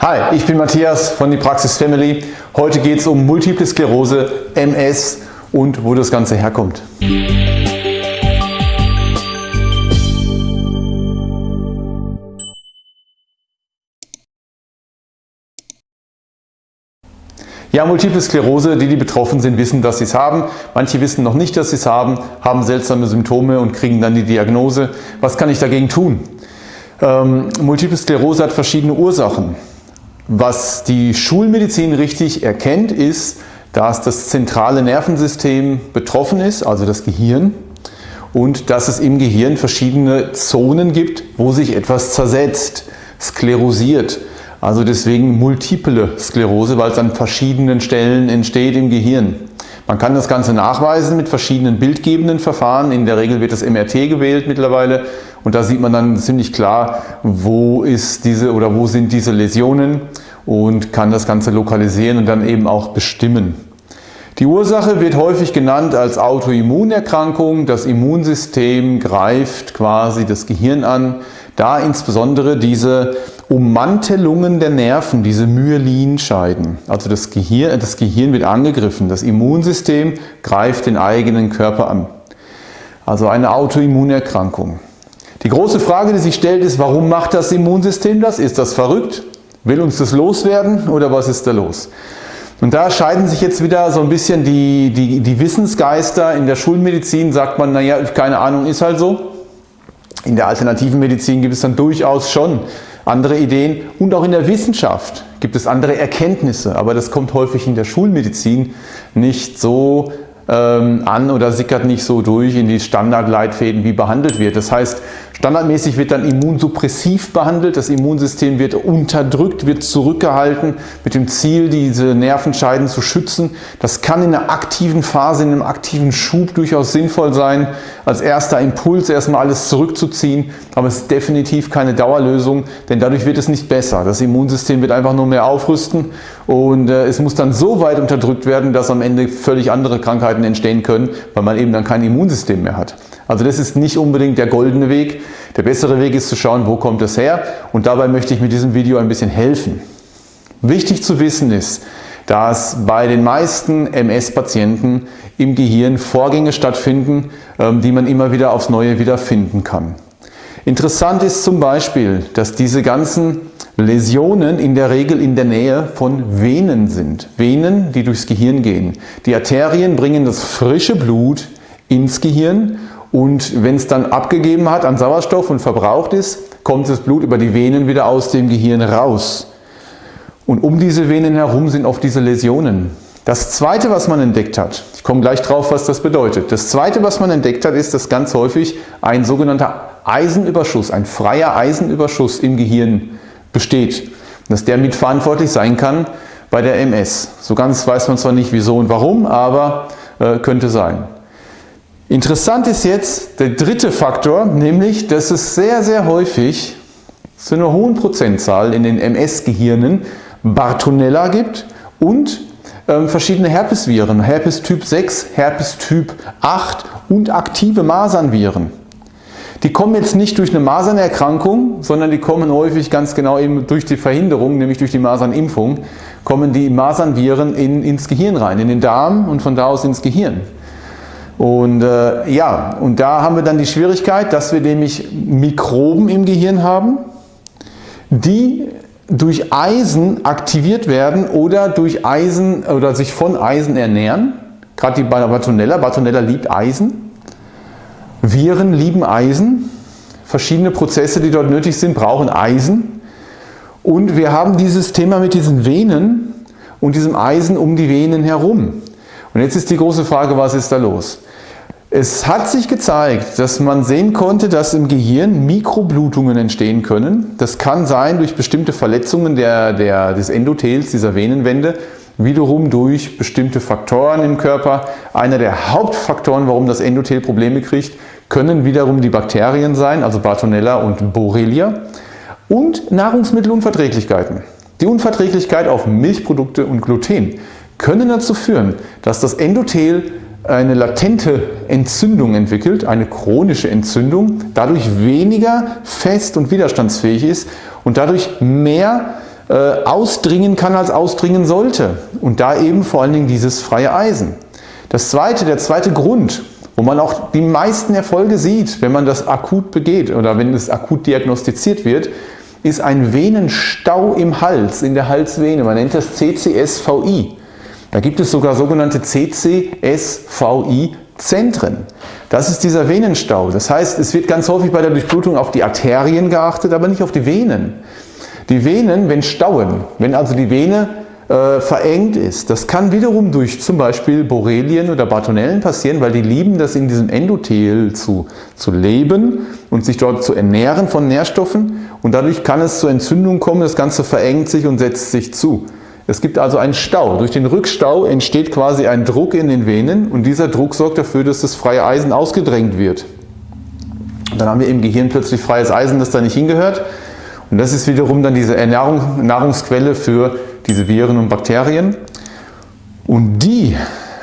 Hi, ich bin Matthias von die Praxis Family. Heute geht es um Multiple Sklerose, MS und wo das Ganze herkommt. Ja, Multiple Sklerose, die, die betroffen sind, wissen, dass sie es haben. Manche wissen noch nicht, dass sie es haben, haben seltsame Symptome und kriegen dann die Diagnose. Was kann ich dagegen tun? Ähm, Multiple Sklerose hat verschiedene Ursachen. Was die Schulmedizin richtig erkennt, ist, dass das zentrale Nervensystem betroffen ist, also das Gehirn, und dass es im Gehirn verschiedene Zonen gibt, wo sich etwas zersetzt, sklerosiert. Also deswegen multiple Sklerose, weil es an verschiedenen Stellen entsteht im Gehirn. Man kann das Ganze nachweisen mit verschiedenen bildgebenden Verfahren. In der Regel wird das MRT gewählt mittlerweile und da sieht man dann ziemlich klar, wo ist diese oder wo sind diese Läsionen und kann das Ganze lokalisieren und dann eben auch bestimmen. Die Ursache wird häufig genannt als Autoimmunerkrankung. Das Immunsystem greift quasi das Gehirn an, da insbesondere diese Ummantelungen der Nerven, diese Myelinscheiden. Also das Gehirn, das Gehirn wird angegriffen, das Immunsystem greift den eigenen Körper an. Also eine Autoimmunerkrankung. Die große Frage, die sich stellt, ist, warum macht das Immunsystem das? Ist das verrückt? Will uns das loswerden oder was ist da los? Und da scheiden sich jetzt wieder so ein bisschen die, die, die Wissensgeister. In der Schulmedizin sagt man, naja, keine Ahnung, ist halt so. In der alternativen Medizin gibt es dann durchaus schon andere Ideen und auch in der Wissenschaft gibt es andere Erkenntnisse, aber das kommt häufig in der Schulmedizin nicht so ähm, an oder sickert nicht so durch in die Standardleitfäden, wie behandelt wird. Das heißt, Standardmäßig wird dann immunsuppressiv behandelt, das Immunsystem wird unterdrückt, wird zurückgehalten mit dem Ziel, diese Nervenscheiden zu schützen. Das kann in einer aktiven Phase, in einem aktiven Schub durchaus sinnvoll sein, als erster Impuls erstmal alles zurückzuziehen, aber es ist definitiv keine Dauerlösung, denn dadurch wird es nicht besser. Das Immunsystem wird einfach nur mehr aufrüsten und äh, es muss dann so weit unterdrückt werden, dass am Ende völlig andere Krankheiten entstehen können, weil man eben dann kein Immunsystem mehr hat. Also das ist nicht unbedingt der goldene Weg. Der bessere Weg ist zu schauen, wo kommt das her und dabei möchte ich mit diesem Video ein bisschen helfen. Wichtig zu wissen ist, dass bei den meisten MS-Patienten im Gehirn Vorgänge stattfinden, ähm, die man immer wieder aufs Neue wiederfinden kann. Interessant ist zum Beispiel, dass diese ganzen Läsionen in der Regel in der Nähe von Venen sind. Venen, die durchs Gehirn gehen. Die Arterien bringen das frische Blut ins Gehirn und wenn es dann abgegeben hat an Sauerstoff und verbraucht ist, kommt das Blut über die Venen wieder aus dem Gehirn raus. Und um diese Venen herum sind oft diese Läsionen. Das zweite, was man entdeckt hat, ich komme gleich drauf, was das bedeutet. Das zweite, was man entdeckt hat, ist, dass ganz häufig ein sogenannter Eisenüberschuss, ein freier Eisenüberschuss im Gehirn besteht. Dass der mitverantwortlich sein kann bei der MS. So ganz weiß man zwar nicht wieso und warum, aber äh, könnte sein. Interessant ist jetzt der dritte Faktor, nämlich, dass es sehr, sehr häufig zu einer hohen Prozentzahl in den MS-Gehirnen Bartonella gibt und ähm, verschiedene Herpesviren, Herpes Typ 6, Herpes Typ 8 und aktive Masernviren. Die kommen jetzt nicht durch eine Masernerkrankung, sondern die kommen häufig ganz genau eben durch die Verhinderung, nämlich durch die Masernimpfung, kommen die Masernviren in, ins Gehirn rein, in den Darm und von da aus ins Gehirn. Und äh, ja, und da haben wir dann die Schwierigkeit, dass wir nämlich Mikroben im Gehirn haben, die durch Eisen aktiviert werden oder durch Eisen oder sich von Eisen ernähren. Gerade die Bartonella, Bartonella liebt Eisen. Viren lieben Eisen. Verschiedene Prozesse, die dort nötig sind, brauchen Eisen. Und wir haben dieses Thema mit diesen Venen und diesem Eisen um die Venen herum. Und jetzt ist die große Frage, was ist da los? Es hat sich gezeigt, dass man sehen konnte, dass im Gehirn Mikroblutungen entstehen können. Das kann sein durch bestimmte Verletzungen der, der, des Endothels, dieser Venenwände, wiederum durch bestimmte Faktoren im Körper. Einer der Hauptfaktoren, warum das Endothel Probleme kriegt, können wiederum die Bakterien sein, also Bartonella und Borrelia und Nahrungsmittelunverträglichkeiten. Die Unverträglichkeit auf Milchprodukte und Gluten können dazu führen, dass das Endothel eine latente Entzündung entwickelt, eine chronische Entzündung, dadurch weniger fest und widerstandsfähig ist und dadurch mehr äh, ausdringen kann, als ausdringen sollte. Und da eben vor allen Dingen dieses freie Eisen. Das zweite, der zweite Grund, wo man auch die meisten Erfolge sieht, wenn man das akut begeht oder wenn es akut diagnostiziert wird, ist ein Venenstau im Hals, in der Halsvene. Man nennt das CCSVI. Da gibt es sogar sogenannte CCSVI-Zentren. Das ist dieser Venenstau. Das heißt, es wird ganz häufig bei der Durchblutung auf die Arterien geachtet, aber nicht auf die Venen. Die Venen, wenn stauen, wenn also die Vene äh, verengt ist, das kann wiederum durch zum Beispiel Borrelien oder Bartonellen passieren, weil die lieben das in diesem Endothel zu, zu leben und sich dort zu ernähren von Nährstoffen und dadurch kann es zur Entzündung kommen, das Ganze verengt sich und setzt sich zu. Es gibt also einen Stau. Durch den Rückstau entsteht quasi ein Druck in den Venen und dieser Druck sorgt dafür, dass das freie Eisen ausgedrängt wird. Dann haben wir im Gehirn plötzlich freies Eisen, das da nicht hingehört. Und das ist wiederum dann diese Ernährung, Nahrungsquelle für diese Viren und Bakterien. Und die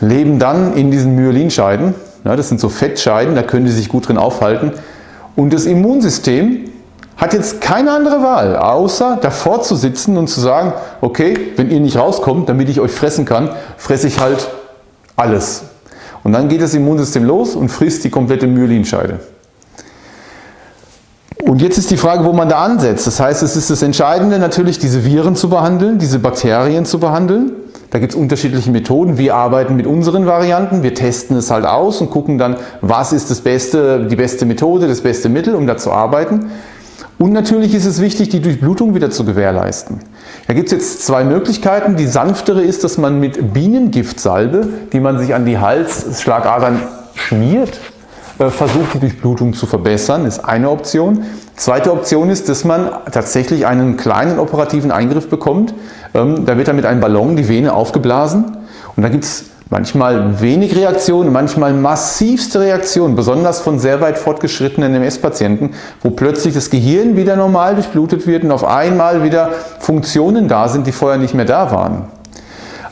leben dann in diesen Myelinscheiden. Das sind so Fettscheiden, da können die sich gut drin aufhalten. Und das Immunsystem hat jetzt keine andere Wahl, außer davor zu sitzen und zu sagen, okay, wenn ihr nicht rauskommt, damit ich euch fressen kann, fresse ich halt alles. Und dann geht das Immunsystem los und frisst die komplette Myelinscheide. Und jetzt ist die Frage, wo man da ansetzt. Das heißt, es ist das Entscheidende natürlich, diese Viren zu behandeln, diese Bakterien zu behandeln. Da gibt es unterschiedliche Methoden. Wir arbeiten mit unseren Varianten, wir testen es halt aus und gucken dann, was ist das beste, die beste Methode, das beste Mittel, um da zu arbeiten. Und natürlich ist es wichtig, die Durchblutung wieder zu gewährleisten. Da gibt es jetzt zwei Möglichkeiten. Die sanftere ist, dass man mit Bienengiftsalbe, die man sich an die Halsschlagadern schmiert, äh, versucht die Durchblutung zu verbessern, ist eine Option. Zweite Option ist, dass man tatsächlich einen kleinen operativen Eingriff bekommt. Ähm, da wird dann mit einem Ballon die Vene aufgeblasen und da gibt es Manchmal wenig Reaktionen, manchmal massivste Reaktionen, besonders von sehr weit fortgeschrittenen MS-Patienten, wo plötzlich das Gehirn wieder normal durchblutet wird und auf einmal wieder Funktionen da sind, die vorher nicht mehr da waren.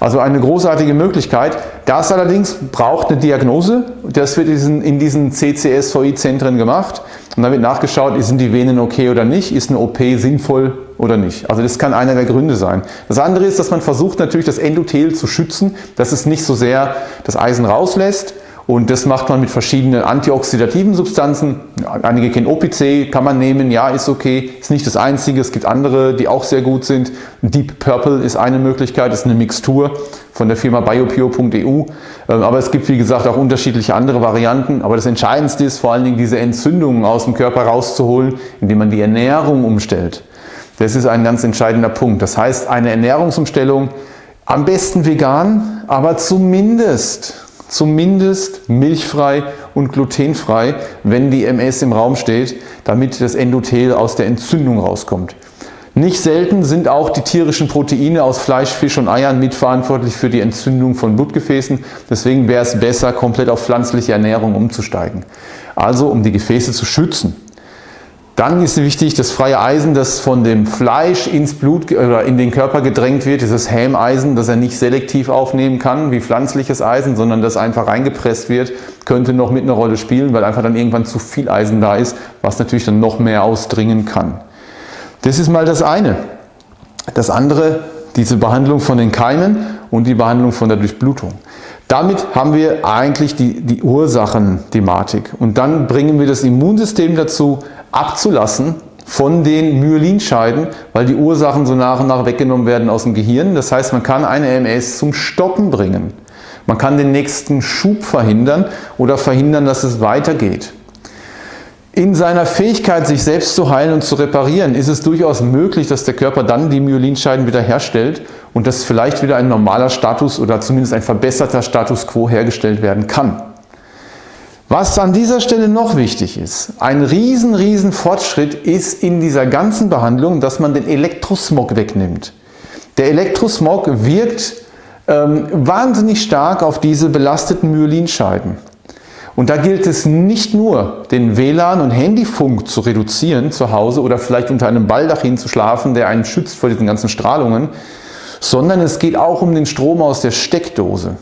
Also eine großartige Möglichkeit. Das allerdings braucht eine Diagnose. Das wird in diesen CCSVI-Zentren gemacht. Und dann wird nachgeschaut, sind die Venen okay oder nicht, ist eine OP sinnvoll oder nicht. Also das kann einer der Gründe sein. Das andere ist, dass man versucht natürlich das Endothel zu schützen, dass es nicht so sehr das Eisen rauslässt. Und das macht man mit verschiedenen antioxidativen Substanzen. Einige kennen OPC, kann man nehmen, ja, ist okay. Ist nicht das einzige, es gibt andere, die auch sehr gut sind. Deep Purple ist eine Möglichkeit, ist eine Mixtur von der Firma biopio.eu. Ähm, aber es gibt, wie gesagt, auch unterschiedliche andere Varianten. Aber das Entscheidendste ist vor allen Dingen, diese Entzündungen aus dem Körper rauszuholen, indem man die Ernährung umstellt. Das ist ein ganz entscheidender Punkt. Das heißt, eine Ernährungsumstellung, am besten vegan, aber zumindest zumindest milchfrei und glutenfrei, wenn die MS im Raum steht, damit das Endothel aus der Entzündung rauskommt. Nicht selten sind auch die tierischen Proteine aus Fleisch, Fisch und Eiern mitverantwortlich für die Entzündung von Blutgefäßen. Deswegen wäre es besser, komplett auf pflanzliche Ernährung umzusteigen. Also um die Gefäße zu schützen. Dann ist wichtig, das freie Eisen, das von dem Fleisch ins Blut oder in den Körper gedrängt wird, dieses Hämeisen, das er nicht selektiv aufnehmen kann wie pflanzliches Eisen, sondern das einfach reingepresst wird, könnte noch mit einer Rolle spielen, weil einfach dann irgendwann zu viel Eisen da ist, was natürlich dann noch mehr ausdringen kann. Das ist mal das eine. Das andere, diese Behandlung von den Keimen und die Behandlung von der Durchblutung. Damit haben wir eigentlich die, die Ursachenthematik und dann bringen wir das Immunsystem dazu, abzulassen von den Myelinscheiden, weil die Ursachen so nach und nach weggenommen werden aus dem Gehirn. Das heißt, man kann eine MS zum Stoppen bringen. Man kann den nächsten Schub verhindern oder verhindern, dass es weitergeht. In seiner Fähigkeit, sich selbst zu heilen und zu reparieren, ist es durchaus möglich, dass der Körper dann die Myelinscheiden wieder herstellt und dass vielleicht wieder ein normaler Status oder zumindest ein verbesserter Status quo hergestellt werden kann. Was an dieser Stelle noch wichtig ist, ein riesen, riesen Fortschritt ist in dieser ganzen Behandlung, dass man den Elektrosmog wegnimmt. Der Elektrosmog wirkt ähm, wahnsinnig stark auf diese belasteten Myelinscheiden. Und da gilt es nicht nur, den WLAN- und Handyfunk zu reduzieren zu Hause oder vielleicht unter einem Baldachin zu schlafen, der einen schützt vor diesen ganzen Strahlungen, sondern es geht auch um den Strom aus der Steckdose.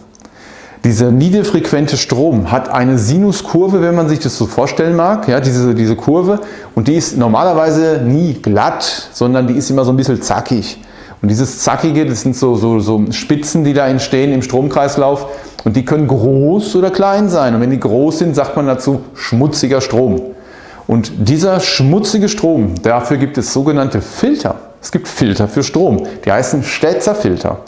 Dieser niederfrequente Strom hat eine Sinuskurve, wenn man sich das so vorstellen mag, ja, diese, diese Kurve und die ist normalerweise nie glatt, sondern die ist immer so ein bisschen zackig. Und dieses Zackige, das sind so, so, so Spitzen, die da entstehen im Stromkreislauf und die können groß oder klein sein. Und wenn die groß sind, sagt man dazu schmutziger Strom. Und dieser schmutzige Strom, dafür gibt es sogenannte Filter. Es gibt Filter für Strom, die heißen Stetzer-Filter.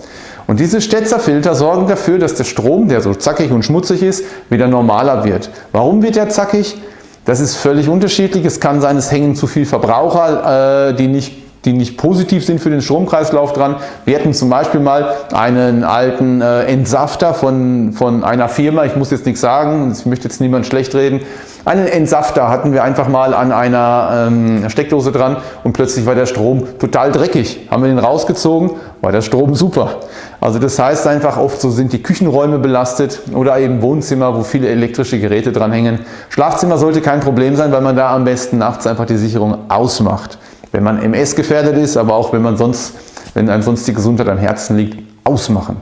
Und diese Stetzer-Filter sorgen dafür, dass der Strom, der so zackig und schmutzig ist, wieder normaler wird. Warum wird er zackig? Das ist völlig unterschiedlich. Es kann sein, es hängen zu viele Verbraucher, äh, die nicht die nicht positiv sind für den Stromkreislauf dran. Wir hatten zum Beispiel mal einen alten äh, Entsafter von, von einer Firma, ich muss jetzt nichts sagen, ich möchte jetzt niemand schlecht reden, einen Entsafter hatten wir einfach mal an einer ähm, Steckdose dran und plötzlich war der Strom total dreckig. Haben wir den rausgezogen, war der Strom super. Also das heißt einfach oft so sind die Küchenräume belastet oder eben Wohnzimmer, wo viele elektrische Geräte dran hängen. Schlafzimmer sollte kein Problem sein, weil man da am besten nachts einfach die Sicherung ausmacht wenn man MS gefährdet ist, aber auch wenn man sonst, wenn sonst die Gesundheit am Herzen liegt, ausmachen.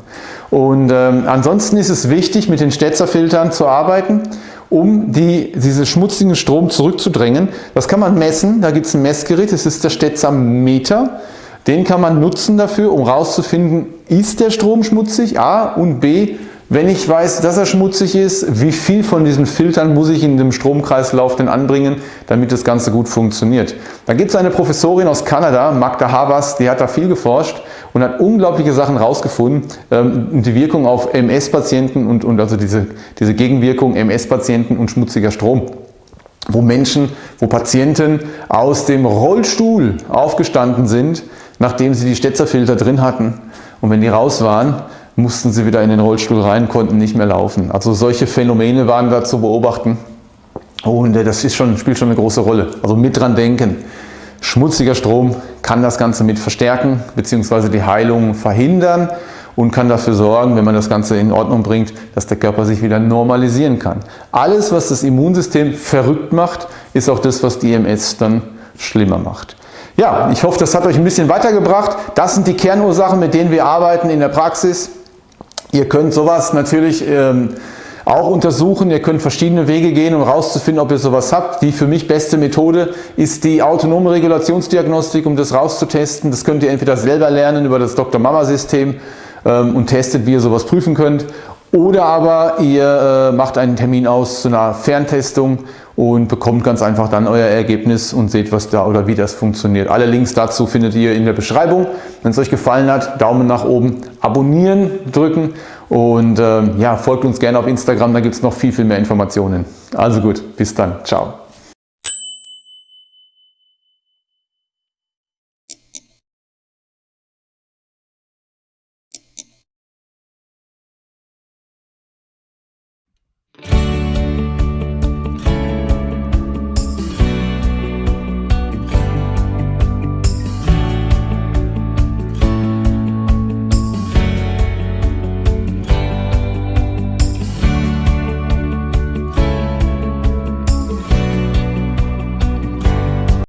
Und ähm, ansonsten ist es wichtig, mit den Stetzerfiltern zu arbeiten, um die, diese schmutzigen Strom zurückzudrängen. Das kann man messen, da gibt es ein Messgerät, das ist der Stetzer-Meter. Den kann man nutzen dafür, um herauszufinden, ist der Strom schmutzig, A und B, wenn ich weiß, dass er schmutzig ist, wie viel von diesen Filtern muss ich in dem Stromkreislauf denn anbringen, damit das Ganze gut funktioniert. Da gibt es eine Professorin aus Kanada, Magda Havas, die hat da viel geforscht und hat unglaubliche Sachen rausgefunden, ähm, die Wirkung auf MS-Patienten und, und also diese, diese Gegenwirkung MS-Patienten und schmutziger Strom wo Menschen, wo Patienten aus dem Rollstuhl aufgestanden sind, nachdem sie die Stetzerfilter drin hatten. Und wenn die raus waren, mussten sie wieder in den Rollstuhl rein, konnten nicht mehr laufen. Also solche Phänomene waren da zu beobachten und äh, das ist schon, spielt schon eine große Rolle. Also mit dran denken. Schmutziger Strom kann das Ganze mit verstärken bzw. die Heilung verhindern und kann dafür sorgen, wenn man das Ganze in Ordnung bringt, dass der Körper sich wieder normalisieren kann. Alles, was das Immunsystem verrückt macht, ist auch das, was die EMS dann schlimmer macht. Ja, ich hoffe, das hat euch ein bisschen weitergebracht. Das sind die Kernursachen, mit denen wir arbeiten in der Praxis. Ihr könnt sowas natürlich ähm, auch untersuchen. Ihr könnt verschiedene Wege gehen, um herauszufinden, ob ihr sowas habt. Die für mich beste Methode ist die autonome Regulationsdiagnostik, um das rauszutesten. Das könnt ihr entweder selber lernen über das Dr. Mama System ähm, und testet, wie ihr sowas prüfen könnt. Oder aber ihr äh, macht einen Termin aus zu einer Ferntestung und bekommt ganz einfach dann euer Ergebnis und seht, was da oder wie das funktioniert. Alle Links dazu findet ihr in der Beschreibung. Wenn es euch gefallen hat, Daumen nach oben, abonnieren drücken und äh, ja, folgt uns gerne auf Instagram, da gibt es noch viel, viel mehr Informationen. Also gut, bis dann. Ciao.